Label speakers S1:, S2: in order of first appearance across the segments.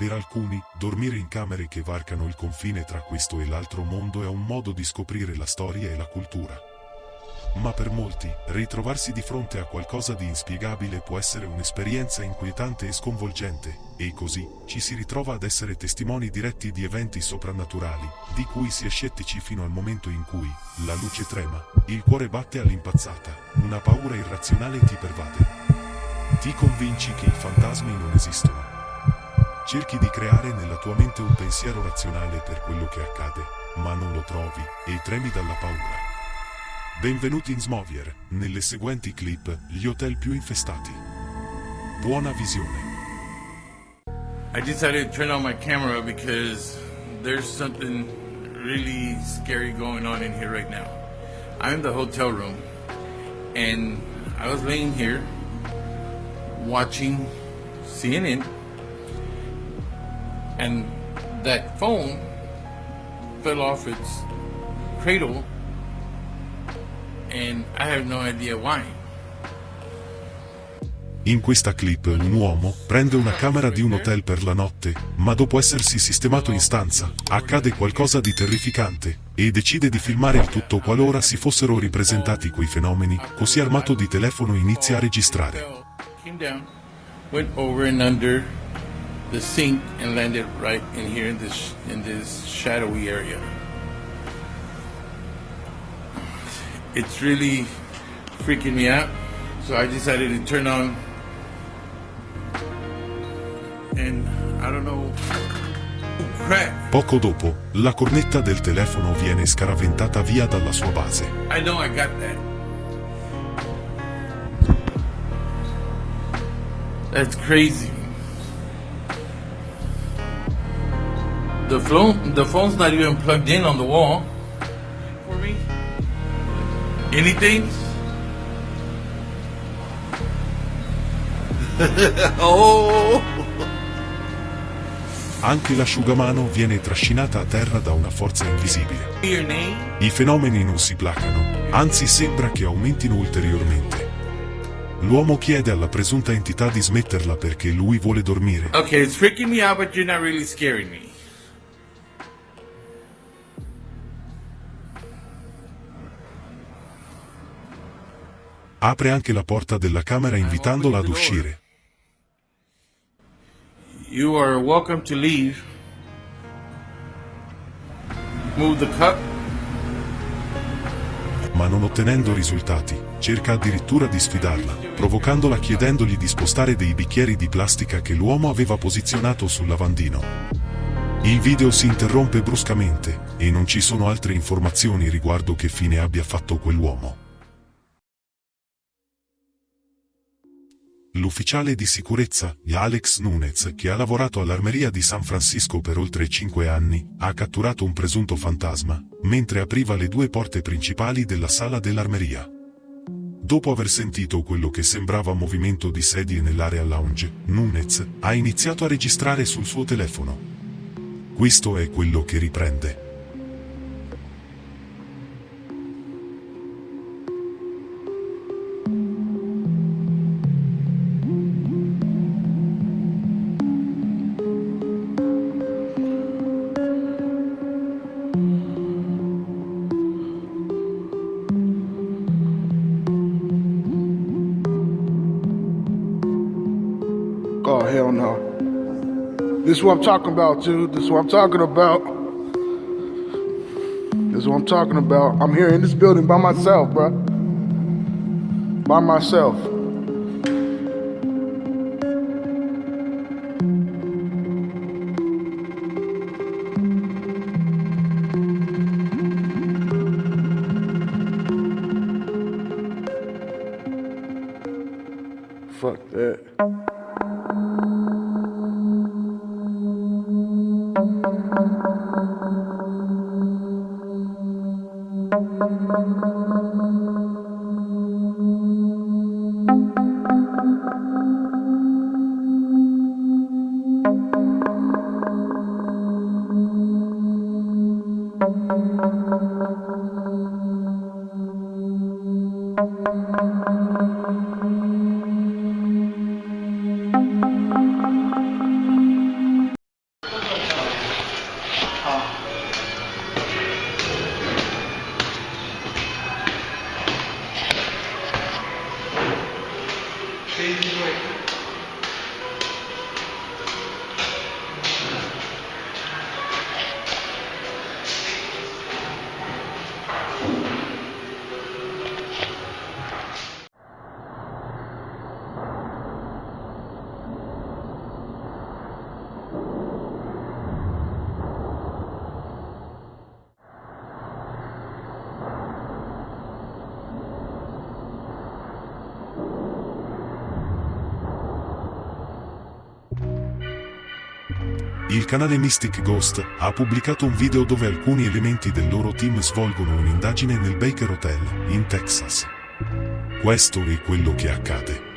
S1: Per alcuni, dormire in camere che varcano il confine tra questo e l'altro mondo è un modo di scoprire la storia e la cultura. Ma per molti, ritrovarsi di fronte a qualcosa di inspiegabile può essere un'esperienza inquietante e sconvolgente, e così ci si ritrova ad essere testimoni diretti di eventi soprannaturali, di cui si è scettici fino al momento in cui la luce trema, il cuore batte all'impazzata, una paura irrazionale ti pervade. Ti convinci che i fantasmi non esistono. Cerchi di creare nella tua mente un pensiero razionale per quello che accade, ma non lo trovi e tremi dalla paura. Benvenuti in Smovier, nelle seguenti clip, gli hotel più infestati. Buona visione.
S2: I decided to turn on my camera because there's something really scary going on in here right now. I'm in the hotel room and I was laying here watching CNN and that phone fell off its cradle and I have no idea why.
S1: In questa clip un uomo prende una camera di un hotel per la notte, ma dopo essersi sistemato in stanza, accade qualcosa di terrificante, e decide di filmare il tutto qualora si fossero ripresentati quei fenomeni, così armato di telefono inizia a registrare.
S2: The sink and landed right in here in this in this shadowy area. It's really freaking me out. So I decided to turn on and I don't know crap.
S1: Poco dopo, la cornetta del telefono viene scaraventata via dalla sua base.
S2: I know I got that. That's crazy. The phone, the phone's not even plugged in on the wall. For me, anything? oh,
S1: Anche l'asciugamano viene trascinata a terra da una forza invisibile.
S2: your name?
S1: I fenomeni non si placano, anzi sembra che aumentino ulteriormente. L'uomo chiede alla presunta entità di smetterla perché lui vuole dormire.
S2: Okay, it's freaking me out, but you're not really scaring me.
S1: Apre anche la porta della camera invitandola ad uscire.
S2: You are welcome to leave. Move the cup.
S1: Ma non ottenendo risultati, cerca addirittura di sfidarla, provocandola chiedendogli di spostare dei bicchieri di plastica che l'uomo aveva posizionato sul lavandino. Il video si interrompe bruscamente, e non ci sono altre informazioni riguardo che fine abbia fatto quell'uomo. L'ufficiale di sicurezza, Alex Nunez, che ha lavorato all'armeria di San Francisco per oltre 5 anni, ha catturato un presunto fantasma, mentre apriva le due porte principali della sala dell'armeria. Dopo aver sentito quello che sembrava movimento di sedie nell'area lounge, Nunez ha iniziato a registrare sul suo telefono. Questo è quello che riprende.
S3: Oh hell no. This is what I'm talking about, dude. This is what I'm talking about. This is what I'm talking about. I'm here in this building by myself, bro. By myself. Fuck that.
S1: Il canale Mystic Ghost ha pubblicato un video dove alcuni elementi del loro team svolgono un'indagine nel Baker Hotel, in Texas. Questo è quello che accade.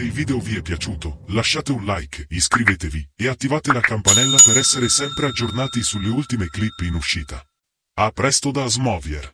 S1: Se il video vi è piaciuto, lasciate un like, iscrivetevi e attivate la campanella per essere sempre aggiornati sulle ultime clip in uscita. A presto da Smovier!